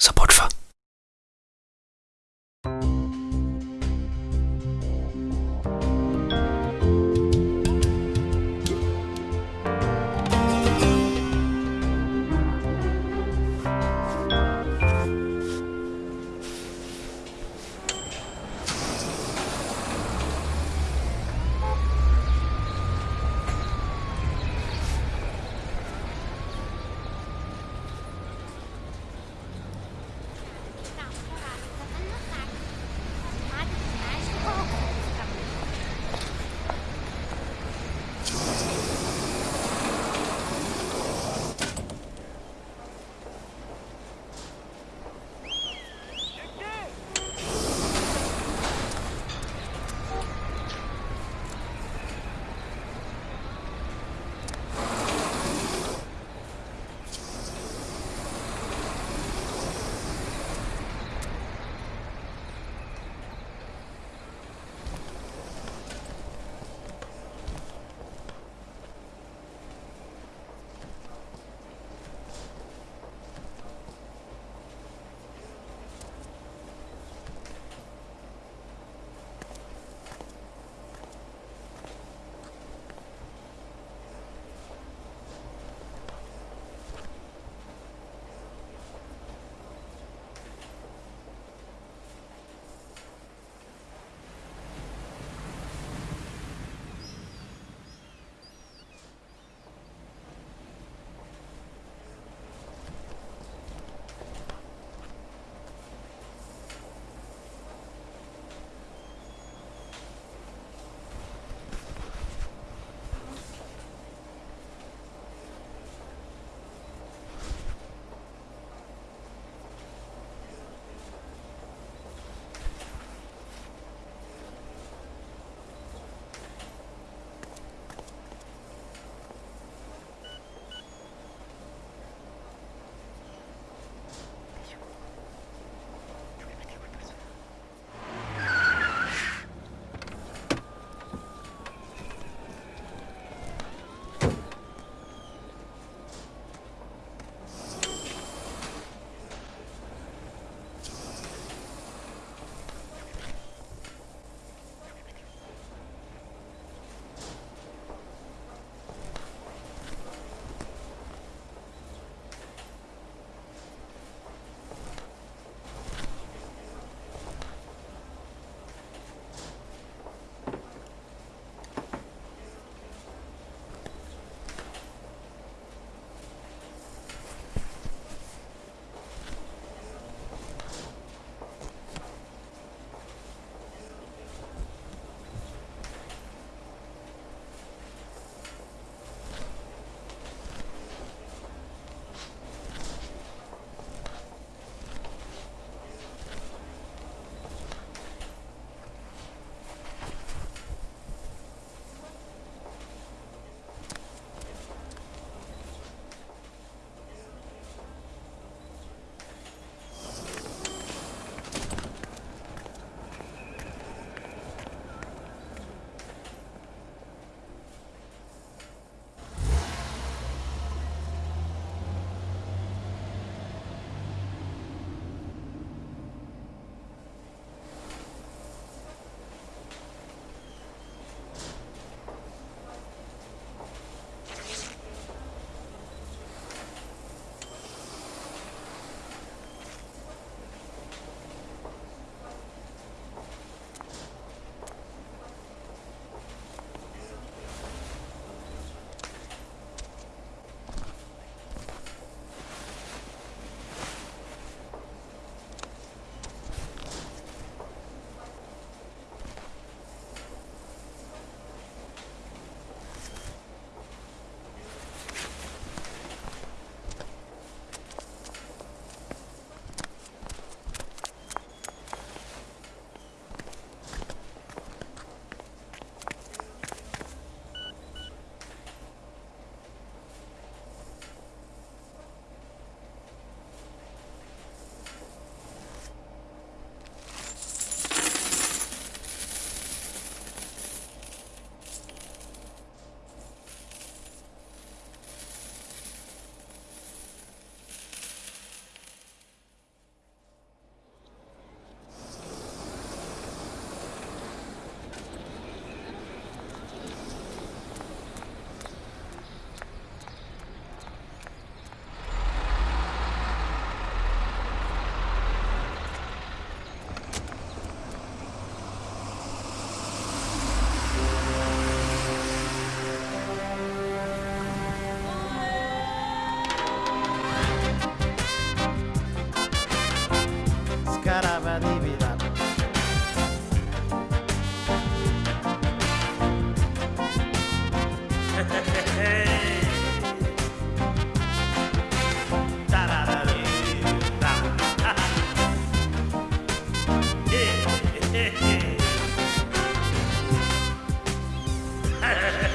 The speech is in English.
sa portfö. Yeah.